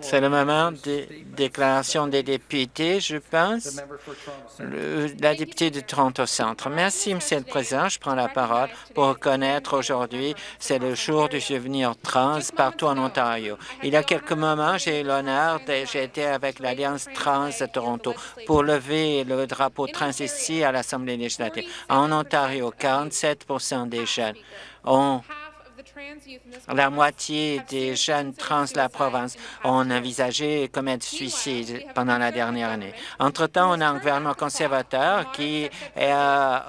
C'est le moment des déclarations des députés, je pense. la députée de Toronto Centre. Merci, Monsieur le Président. Je prends la parole pour reconnaître aujourd'hui, c'est le jour du souvenir trans partout en Ontario. Il y a quelques moments, j'ai eu l'honneur, j'ai été avec l'Alliance trans de Toronto pour lever le drapeau trans ici à l'Assemblée législative. En Ontario, 47% des jeunes ont la moitié des jeunes trans de la province ont envisagé commettre suicide pendant la dernière année. Entre-temps, on a un gouvernement conservateur qui a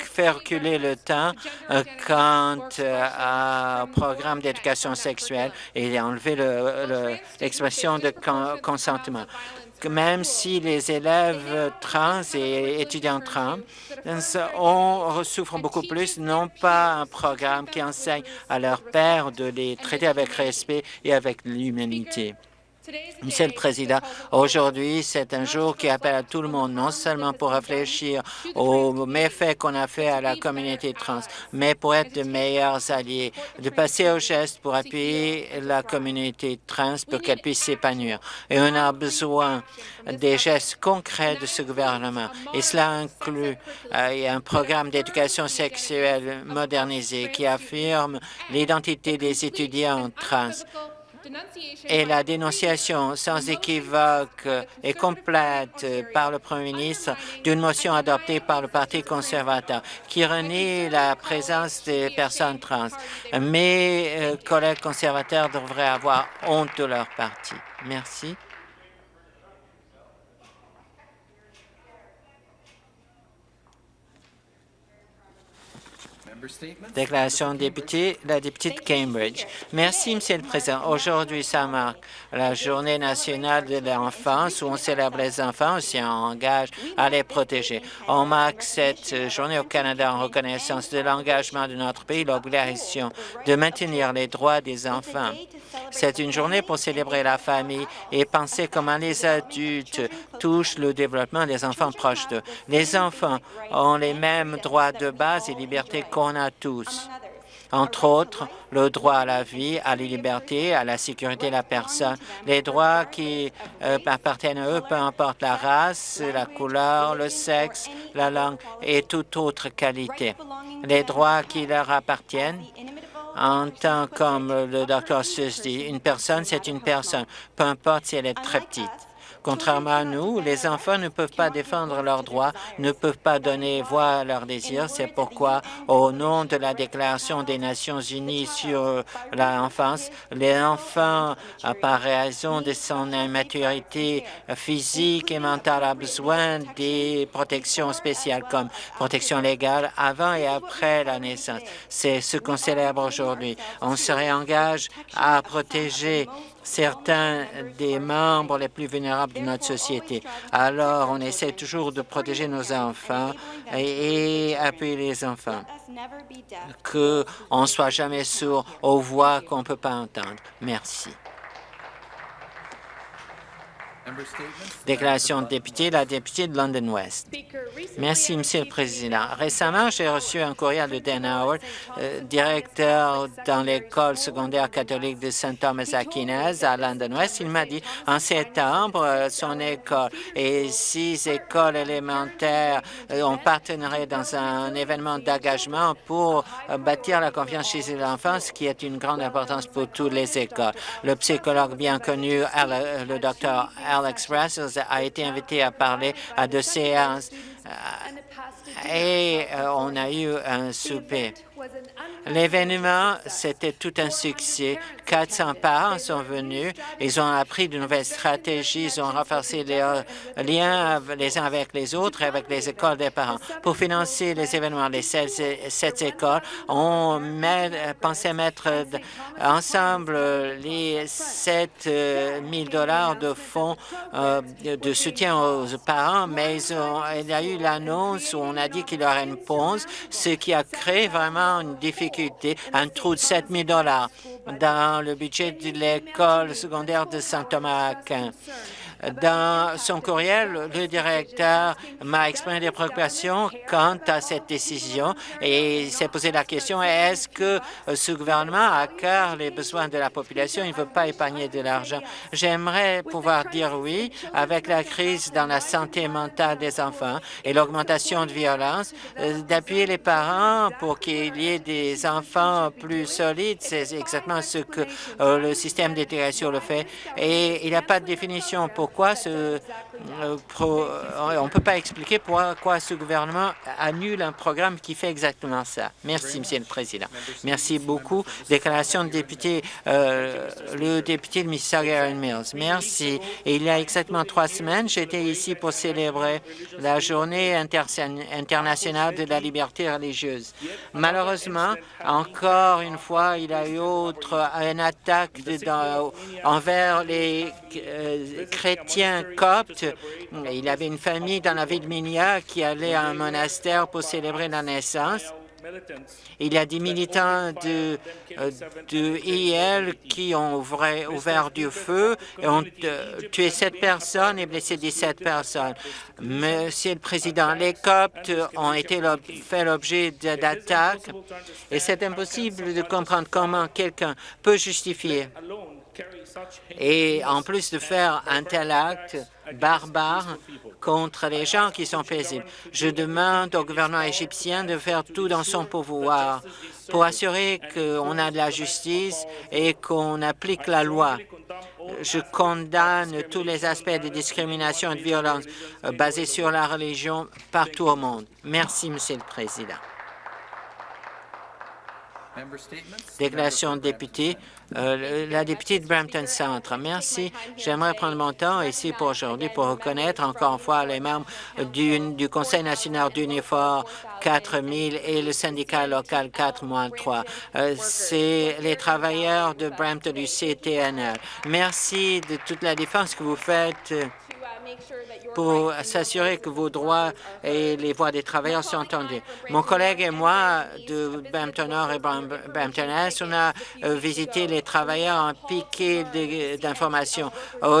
fait reculer le temps euh, quant euh, au programme d'éducation sexuelle et a enlevé l'expression de consentement même si les élèves trans et étudiants trans on souffrent beaucoup plus, n'ont pas un programme qui enseigne à leurs pères de les traiter avec respect et avec l'humanité. Monsieur le Président, aujourd'hui, c'est un jour qui appelle à tout le monde, non seulement pour réfléchir aux méfaits qu'on a fait à la communauté trans, mais pour être de meilleurs alliés, de passer au geste pour appuyer la communauté trans pour qu'elle puisse s'épanouir. Et on a besoin des gestes concrets de ce gouvernement. Et cela inclut euh, un programme d'éducation sexuelle modernisé qui affirme l'identité des étudiants trans et la dénonciation sans équivoque et complète par le Premier ministre d'une motion adoptée par le Parti conservateur qui renie la présence des personnes trans. Mes euh, collègues conservateurs devraient avoir honte de leur parti. Merci. Déclaration de député, la députée de Cambridge. Merci, Monsieur le Président. Aujourd'hui, ça marque la Journée nationale de l'enfance où on célèbre les enfants aussi on engage à les protéger. On marque cette journée au Canada en reconnaissance de l'engagement de notre pays, l'obligation de maintenir les droits des enfants. C'est une journée pour célébrer la famille et penser comment les adultes touchent le développement des enfants proches d'eux. Les enfants ont les mêmes droits de base et libertés qu'on a tous entre autres le droit à la vie, à la liberté, à la sécurité de la personne, les droits qui euh, appartiennent à eux, peu importe la race, la couleur, le sexe, la langue et toute autre qualité. Les droits qui leur appartiennent en tant comme le docteur Sus dit, une personne, c'est une personne, peu importe si elle est très petite. Contrairement à nous, les enfants ne peuvent pas défendre leurs droits, ne peuvent pas donner voix à leurs désirs. C'est pourquoi, au nom de la Déclaration des Nations unies sur l'enfance, les enfants, par raison de son immaturité physique et mentale, ont besoin des protections spéciales comme protection légale avant et après la naissance. C'est ce qu'on célèbre aujourd'hui. On se réengage à protéger certains des membres les plus vulnérables de notre société. Alors, on essaie toujours de protéger nos enfants et, appuyer les enfants, qu'on ne soit jamais sourd aux voix qu'on ne peut pas entendre. Merci. Déclaration de député, la députée de London West. Merci, Monsieur le Président. Récemment, j'ai reçu un courriel de Dan Howard, euh, directeur dans l'école secondaire catholique de Saint Thomas Aquinez à London West. Il m'a dit en septembre, euh, son école et six écoles élémentaires euh, ont partenarié dans un événement d'engagement pour bâtir la confiance chez l'enfant, ce qui est une grande importance pour toutes les écoles. Le psychologue bien connu, le docteur Alex Russell a été invité à parler à deux séances euh, et euh, on a eu un souper. L'événement, c'était tout un succès. 400 parents sont venus. Ils ont appris de nouvelles stratégies. Ils ont renforcé les euh, liens les uns avec les autres avec les écoles des parents. Pour financer les événements, les sept, écoles ont pensé mettre ensemble les 7 000 dollars de fonds euh, de soutien aux parents, mais ils ont, il y a eu l'annonce où on a dit qu'il y aurait une pause, ce qui a créé vraiment une difficulté, un trou de 7 000 dans le budget de l'école secondaire de Saint-Thomas-Aquin. Dans son courriel, le directeur m'a exprimé des préoccupations quant à cette décision et s'est posé la question est-ce que ce gouvernement a cœur les besoins de la population Il ne veut pas épargner de l'argent? J'aimerais pouvoir dire oui avec la crise dans la santé mentale des enfants et l'augmentation de violence, euh, d'appuyer les parents pour qu'il y ait des enfants plus solides. C'est exactement ce que euh, le système d'intégration le fait. Et il n'y a pas de définition pour pourquoi ce, euh, euh, on ne peut pas expliquer pourquoi ce gouvernement annule un programme qui fait exactement ça. Merci, Monsieur le Président. Merci beaucoup. Déclaration de député, euh, le député de Mississauga Mills. Merci. il y a exactement trois semaines, j'étais ici pour célébrer la journée internationale de la liberté religieuse. Malheureusement, encore une fois, il y a eu autre, une attaque envers les chrétiens chrétien copte. Il avait une famille dans la ville de Minia qui allait à un monastère pour célébrer la naissance. Il y a des militants de, euh, de IL qui ont ouvert, du feu et ont euh, tué sept personnes et blessé 17 personnes. Monsieur le Président, les Coptes ont été fait l'objet d'attaques et c'est impossible de comprendre comment quelqu'un peut justifier et en plus de faire un tel acte barbare contre les gens qui sont paisibles, je demande au gouvernement égyptien de faire tout dans son pouvoir pour assurer qu'on a de la justice et qu'on applique la loi. Je condamne tous les aspects de discrimination et de violence basés sur la religion partout au monde. Merci, Monsieur le Président. Déclaration de député, euh, la députée de Brampton Centre. Merci. J'aimerais prendre mon temps ici pour aujourd'hui pour reconnaître encore une fois les membres du, Conseil national d'Unifor 4000 et le syndicat local 4 3. Euh, C'est les travailleurs de Brampton du CTNL. Merci de toute la défense que vous faites pour s'assurer que vos droits et les voix des travailleurs sont entendus. Mon collègue et moi de Brampton Nord et Brampton Est, on a euh, visité les travailleurs en piqué d'informations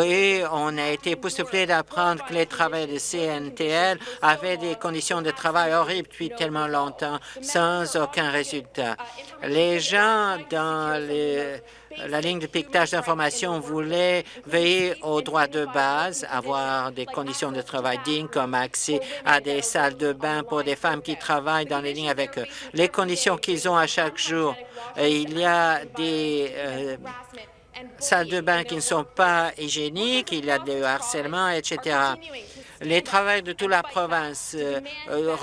et on a été époustouflés d'apprendre que les travailleurs de CNTL avaient des conditions de travail horribles depuis tellement longtemps sans aucun résultat. Les gens dans les la ligne de piquetage d'information voulait veiller aux droits de base, avoir des conditions de travail dignes comme accès à des salles de bain pour des femmes qui travaillent dans les lignes avec eux. Les conditions qu'ils ont à chaque jour, il y a des euh, salles de bain qui ne sont pas hygiéniques, il y a du harcèlement, etc. Les travailleurs de toute la province euh, euh,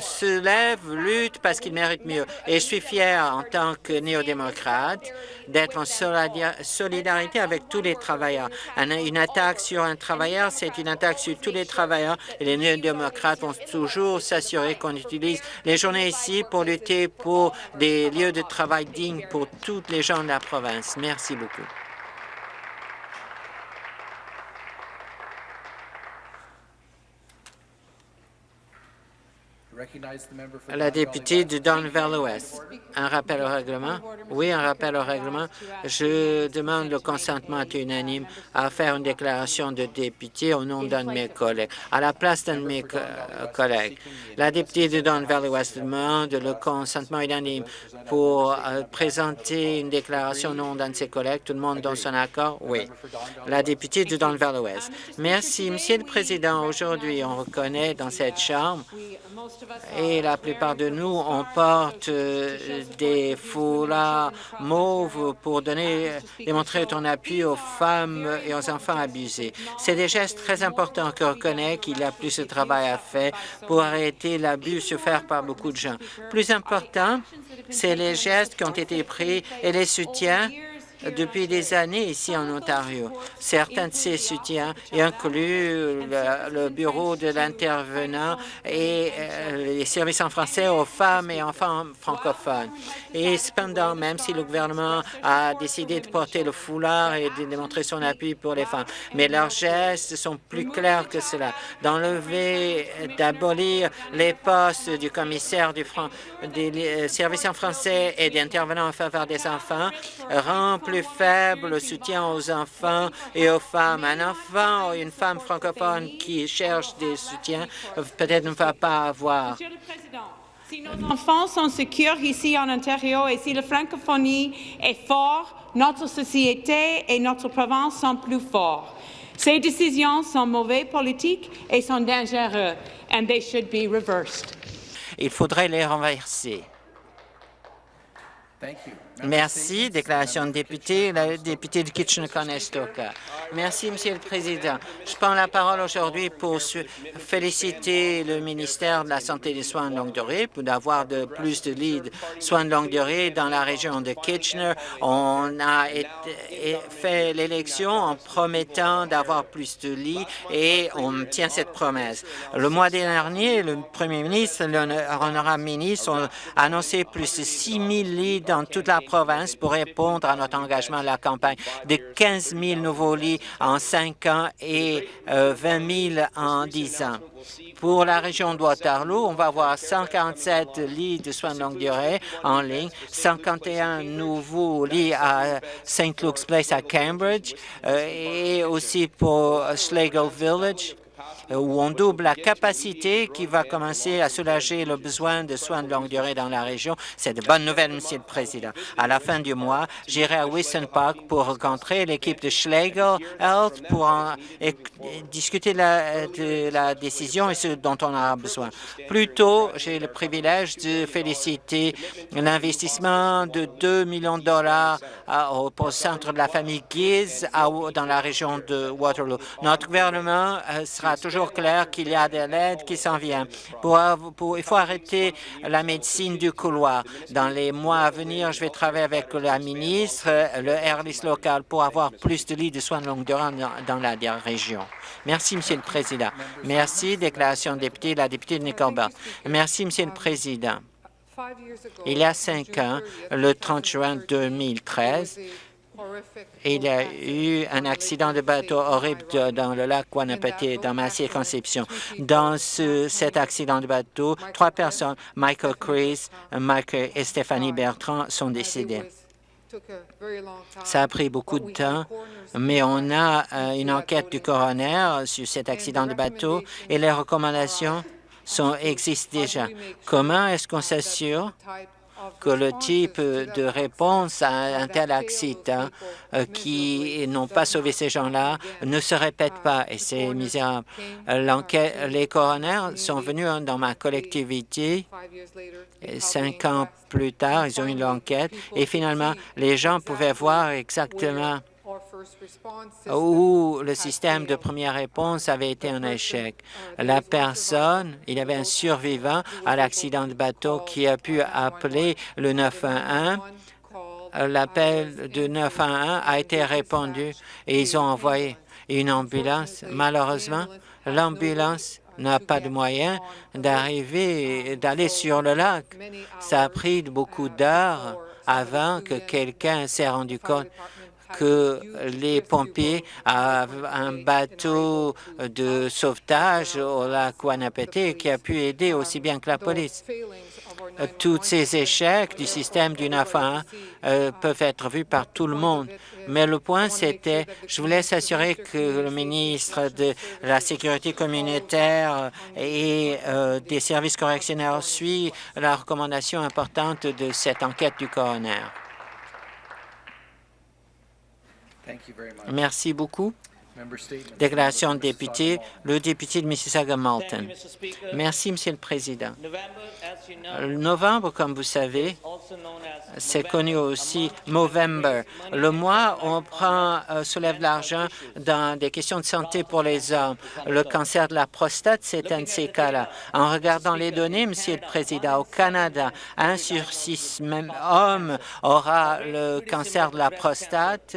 se lèvent, luttent parce qu'ils méritent mieux. Et je suis fier en tant que néo-démocrate d'être en solidarité avec tous les travailleurs. Une attaque sur un travailleur, c'est une attaque sur tous les travailleurs et les néo-démocrates vont toujours s'assurer qu'on utilise les journées ici pour lutter pour des lieux de travail dignes pour tous les gens de la province. Merci beaucoup. La députée de Don Valley-Ouest. Un rappel au règlement? Oui, un rappel au règlement. Je demande le consentement unanime à faire une déclaration de député au nom d'un de mes collègues, à la place d'un de mes collègues. La députée de Don Valley-Ouest demande le consentement unanime pour euh, présenter une déclaration au nom d'un de ses collègues. Tout le monde donne son accord? Oui. La députée de Don Valley-Ouest. Merci, Monsieur le Président. Aujourd'hui, on reconnaît dans cette Chambre et la plupart de nous, on porte euh, des foulards mauves pour donner, démontrer ton appui aux femmes et aux enfants abusés. C'est des gestes très importants qu'on reconnaît qu'il y a plus de travail à faire pour arrêter l'abus fait par beaucoup de gens. Plus important, c'est les gestes qui ont été pris et les soutiens depuis des années ici en Ontario. Certains de ces soutiens incluent le, bureau de l'intervenant et euh, les services en français aux femmes et enfants francophones. Et cependant, même si le gouvernement a décidé de porter le foulard et de démontrer son appui pour les femmes, mais leurs gestes sont plus clairs que cela. D'enlever, d'abolir les postes du commissaire des euh, services en français et d'intervenants en faveur des enfants rend plus faible le soutien aux enfants et aux femmes. Un enfant ou une femme francophone qui cherche des soutiens peut-être ne va pas avoir. Monsieur le Président, si nos enfants sont sûrs ici en Ontario et si la francophonie est forte, notre société et notre province sont plus forts. Ces décisions sont mauvaises politiques et sont dangereuses, and they should be reversed. Il faudrait les renverser. Merci. Déclaration de député, la députée de Kitchener-Conestoga. Merci, Monsieur le Président. Je prends la parole aujourd'hui pour féliciter le ministère de la Santé et des Soins de longue durée pour d'avoir de plus de lits de soins de longue durée dans la région de Kitchener. On a fait l'élection en promettant d'avoir plus de lits et on tient cette promesse. Le mois dernier, le premier ministre, l'honorable ministre, ont annoncé plus de 6 000 lits dans toute la province pour répondre à notre engagement à la campagne de 15 000 nouveaux lits en cinq ans et 20 euh, 000 en 10 ans. Pour la région de Waterloo, on va avoir 147 lits de soins de longue durée en ligne, 51 nouveaux lits à St. Luke's Place à Cambridge euh, et aussi pour Schlegel Village où on double la capacité qui va commencer à soulager le besoin de soins de longue durée dans la région. C'est de bonnes nouvelles, Monsieur le Président. À la fin du mois, j'irai à Wilson Park pour rencontrer l'équipe de Schlegel Health pour discuter de la décision et ce dont on a besoin. Plus tôt, j'ai le privilège de féliciter l'investissement de 2 millions de dollars au, centre de la famille Giz dans la région de Waterloo. Notre gouvernement euh, sera toujours clair qu'il y a de l'aide qui s'en vient. Il faut arrêter la médecine du couloir. Dans les mois à venir, je vais travailler avec la ministre, le Airlis local, pour avoir plus de lits de soins de longue durée dans, la région. Merci, Monsieur le Président. Merci. Déclaration de député, la députée de Nickelbert. Merci, Monsieur le Président. Il y a cinq ans, le 30 juin 2013, il y a eu un accident de bateau horrible dans le lac Guanapati, dans ma circonscription. Dans cet accident de bateau, trois personnes, Michael Chris, Michael et Stéphanie Bertrand, sont décédées. Ça a pris beaucoup de temps, mais on a euh, une enquête du coroner sur cet accident de bateau et les recommandations sont, existent déjà. Comment est-ce qu'on s'assure que le type de réponse à un tel accident euh, qui n'ont pas sauvé ces gens-là ne se répète pas. Et c'est misérable. Les coroners sont venus dans ma collectivité. Cinq ans plus tard, ils ont eu l'enquête. Et finalement, les gens pouvaient voir exactement où le système de première réponse avait été un échec. La personne, il y avait un survivant à l'accident de bateau qui a pu appeler le 911 l'appel de 911 a été répondu et ils ont envoyé une ambulance. Malheureusement, l'ambulance n'a pas de moyens d'arriver, d'aller sur le lac. Ça a pris beaucoup d'heures avant que quelqu'un s'est rendu compte que les pompiers avaient un bateau de sauvetage au lac Wanapete qui a pu aider aussi bien que la police. Tous ces échecs du système du NAFA euh, peuvent être vus par tout le monde. Mais le point, c'était, je voulais s'assurer que le ministre de la Sécurité communautaire et euh, des services correctionnels suit la recommandation importante de cette enquête du coroner. Merci beaucoup. Déclaration de député, le député de Mississauga-Malton. Merci, Monsieur le Président. Novembre, comme vous savez, C'est connu aussi Movember, le mois où on prend, euh, soulève l'argent dans des questions de santé pour les hommes. Le cancer de la prostate, c'est un de ces cas-là. En regardant les données, Monsieur le Président, au Canada, un sur six hommes aura le cancer de la prostate.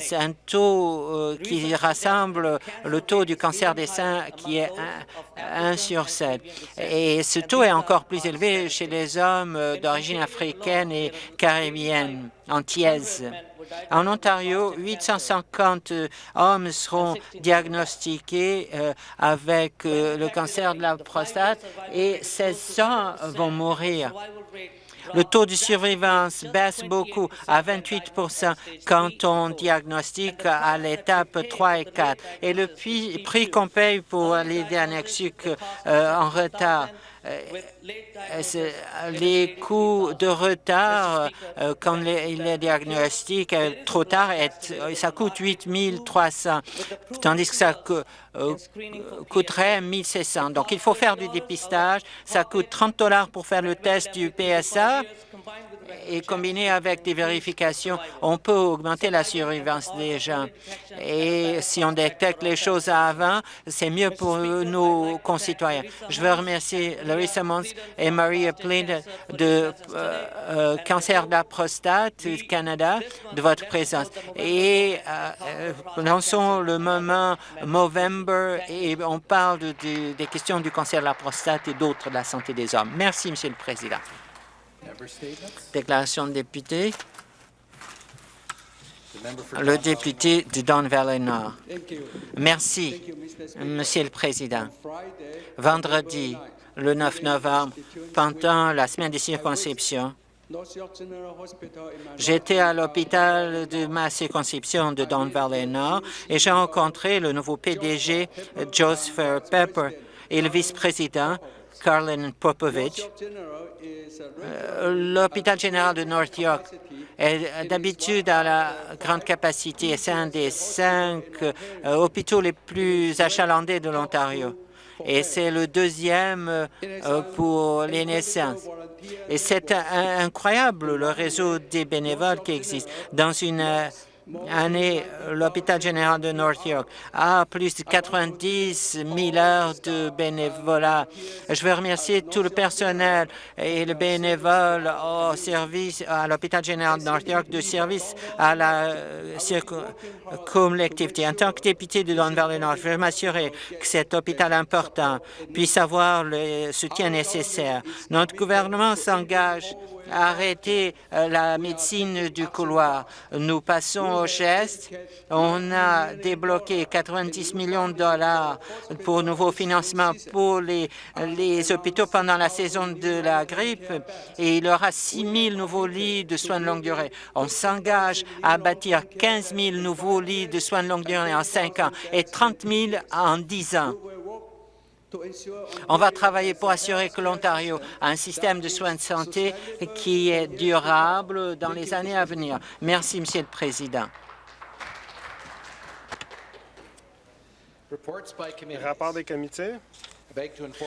C'est un taux euh, qui rassemble le taux du cancer des seins qui est 1 sur 7. Et ce taux est encore plus élevé chez les hommes euh, d'origine africaine et caribéenne, antillaise. En Ontario, 850 hommes seront diagnostiqués euh, avec euh, le cancer de la prostate et 1600 vont mourir. Le taux de survivance baisse beaucoup à 28% quand on diagnostique à l'étape 3 et 4. Et le prix, qu'on paye pour les diagnostics euh, en retard euh, les coûts de retard euh, quand les, diagnostics trop tard, ça coûte 8 300, tandis que ça coûterait 1 700. Donc, il faut faire du dépistage. Ça coûte 30 dollars pour faire le test du PSA et combiné avec des vérifications, on peut augmenter la surveillance des gens. Et si on détecte les choses avant, c'est mieux pour nos concitoyens. Je veux remercier Larry Simmons et Maria Plin de euh, euh, Cancer de la prostate Canada de votre présence. Et euh, lançons le moment Movember et on parle des questions du cancer de la prostate et d'autres de la santé des hommes. Merci, Monsieur le Président. Déclaration de député. Le député de Don Valley Nord. Merci, Monsieur le Président. Vendredi, le 9 novembre, pendant la semaine des circonscriptions, J'étais à l'hôpital de ma circonscription de Don Valley Nord et j'ai rencontré le nouveau PDG Joseph Pepper et le vice-président Carlin Popovich. Euh, l'hôpital général de North York est d'habitude à la grande capacité. C'est un des cinq euh, hôpitaux les plus achalandés de l'Ontario. Et c'est le deuxième euh, pour les naissances. Et c'est incroyable le réseau des bénévoles qui existe. Dans une année, l'hôpital général de North York a plus de 90 000 heures de bénévolat. Je veux remercier tout le personnel et le bénévole au service à l'hôpital général de North York de service à la euh, collectivité. En tant que député de Don Valley Nord, je veux m'assurer que cet hôpital important puisse avoir le soutien nécessaire. Notre gouvernement s'engage arrêter euh, la médecine du couloir. Nous passons au geste. On a débloqué 90 millions de dollars pour nouveaux financements pour les, les hôpitaux pendant la saison de la grippe et il y aura 6 000 nouveaux lits de soins de longue durée. On s'engage à bâtir 15 000 nouveaux lits de soins de longue durée en 5 ans et 30 000 en 10 ans. On va travailler pour assurer que l'Ontario a un système de soins de santé qui est durable dans les années à venir. Merci, Monsieur le Président. Rapport des comités.